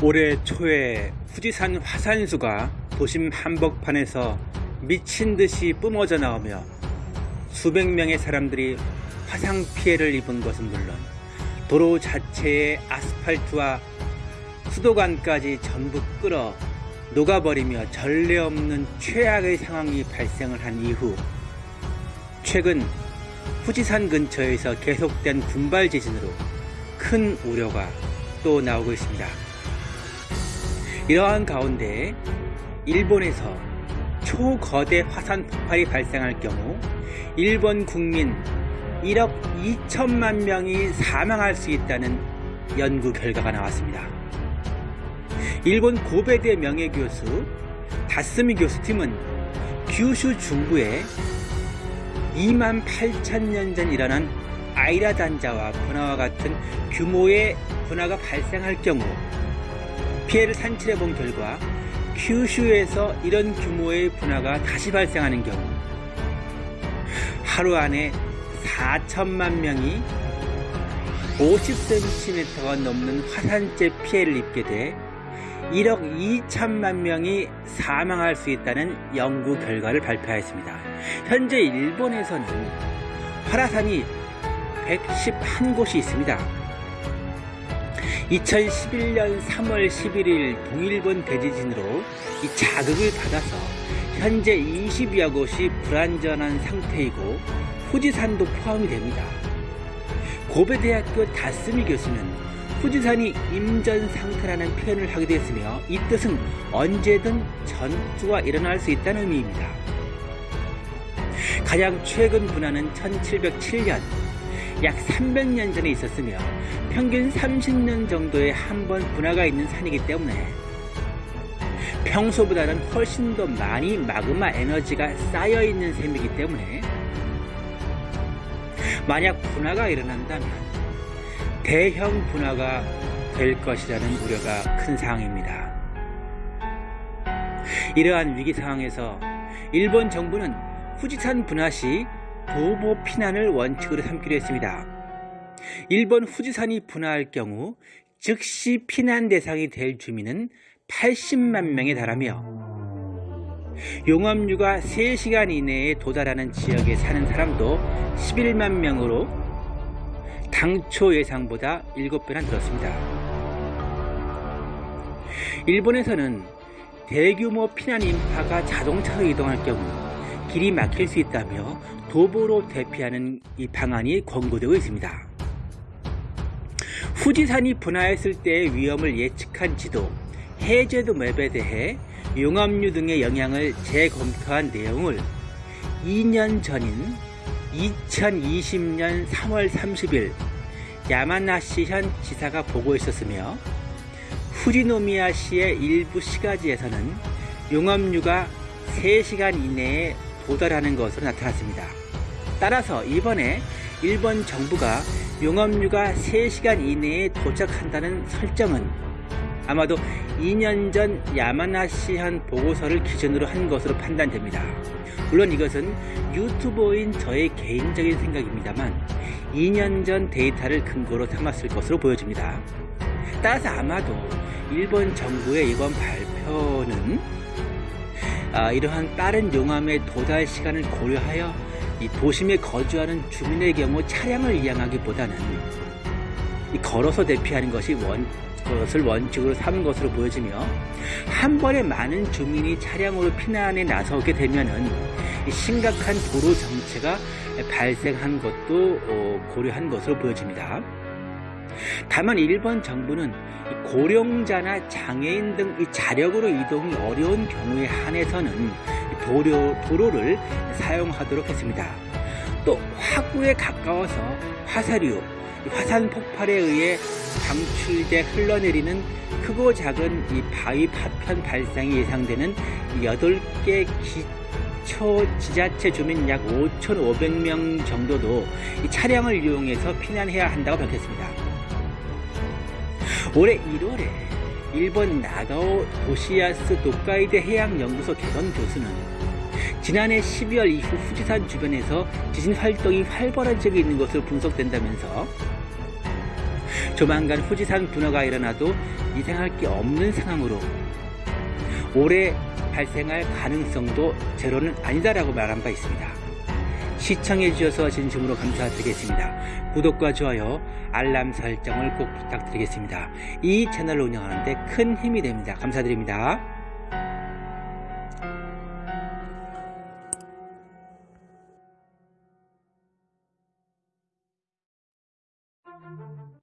올해 초에 후지산 화산수가 도심 한복판에서 미친듯이 뿜어져 나오며 수백 명의 사람들이 화상 피해를 입은 것은 물론 도로 자체의 아스팔트와 수도관까지 전부 끌어 녹아버리며 전례 없는 최악의 상황이 발생을 한 이후 최근 후지산 근처에서 계속된 군발 지진으로 큰 우려가 또 나오고 있습니다. 이러한 가운데 일본에서 초거대 화산 폭발이 발생할 경우 일본 국민 1억 2천만 명이 사망할 수 있다는 연구 결과가 나왔습니다. 일본 고베대 명예교수 다스미 교수팀은 규슈 중부에 2만 8천 년 전 일어난 아이라 단자와 분화와 같은 규모의 분화가 발생할 경우 피해를 산출해 본 결과 큐슈에서 이런 규모의 분화가 다시 발생하는 경우 하루 안에 4천만 명이 50cm가 넘는 화산재 피해를 입게 돼 1억 2천만 명이 사망할 수 있다는 연구 결과를 발표하였습니다. 현재 일본에서는 화라산이 111곳이 있습니다. 2011년 3월 11일 동일본 대지진으로 이 자극을 받아서 현재 20여 곳이 불안전한 상태이고 후지산도 포함이 됩니다. 고베대학교 다스미 교수는 후지산이 임전 상태라는 표현을 하기도 했으며 이 뜻은 언제든 전투가 일어날 수 있다는 의미입니다. 가장 최근 분화는 1707년 약 300년 전에 있었으며 평균 30년 정도에 한 번 분화가 있는 산이기 때문에 평소보다는 훨씬 더 많이 마그마 에너지가 쌓여 있는 셈이기 때문에 만약 분화가 일어난다면 대형 분화가 될 것이라는 우려가 큰 상황입니다. 이러한 위기 상황에서 일본 정부는 후지산 분화 시 도보 피난을 원칙으로 삼기로 했습니다. 일본 후지산이 분화할 경우 즉시 피난 대상이 될 주민은 80만 명에 달하며 용암류가 3시간 이내에 도달하는 지역에 사는 사람도 11만 명으로 당초 예상보다 7배나 늘었습니다. 일본에서는 대규모 피난 인파가 자동차로 이동할 경우 길이 막힐 수 있다며 도보로 대피하는 이 방안이 권고되고 있습니다. 후지산이 분화했을 때의 위험을 예측한 지도, 해제도 맵에 대해 용암류 등의 영향을 재검토한 내용을 2년 전인 2020년 3월 30일 야마나시현 지사가 보고했었으며 후지노미아시의 일부 시가지에서는 용암류가 3시간 이내에 도달하는 것으로 나타났습니다. 따라서 이번에 일본 정부가 용암류가 3시간 이내에 도착한다는 설정은 아마도 2년 전 야마나시현 보고서를 기준으로 한 것으로 판단됩니다. 물론 이것은 유튜버인 저의 개인적인 생각입니다만 2년 전 데이터를 근거로 삼았을 것으로 보여집니다. 따라서 아마도 일본 정부의 이번 발표는 아, 이러한 빠른 용암의 도달 시간을 고려하여 이 도심에 거주하는 주민의 경우 차량을 이용하기보다는 걸어서 대피하는 것이 원, 것을 원칙으로 삼은 것으로 보여지며 한 번에 많은 주민이 차량으로 피난에 나서게 되면은 심각한 도로 정체가 발생한 것도 어, 고려한 것으로 보여집니다. 다만 일본 정부는 고령자나 장애인 등 자력으로 이동이 어려운 경우에 한해서는 도로, 도로를 사용하도록 했습니다. 또 화구에 가까워서 화사류, 화산 폭발에 의해 방출돼 흘러내리는 크고 작은 이 바위 파편 발생이 예상되는 8개 기초 지자체 주민 약 5,500명 정도도 차량을 이용해서 피난해야 한다고 밝혔습니다. 올해 1월에 일본 나가오 도시야스 도카이데 해양연구소 개건 교수는 지난해 12월 이후 후지산 주변에서 지진 활동이 활발한 적이 있는 것으로 분석된다면서 조만간 후지산 분화가 일어나도 이상할 게 없는 상황으로 올해 발생할 가능성도 제로는 아니다라고 말한 바 있습니다. 시청해 주셔서 진심으로 감사드리겠습니다. 구독과 좋아요, 알람 설정을 꼭 부탁드리겠습니다. 이 채널을 운영하는데 큰 힘이 됩니다. 감사드립니다.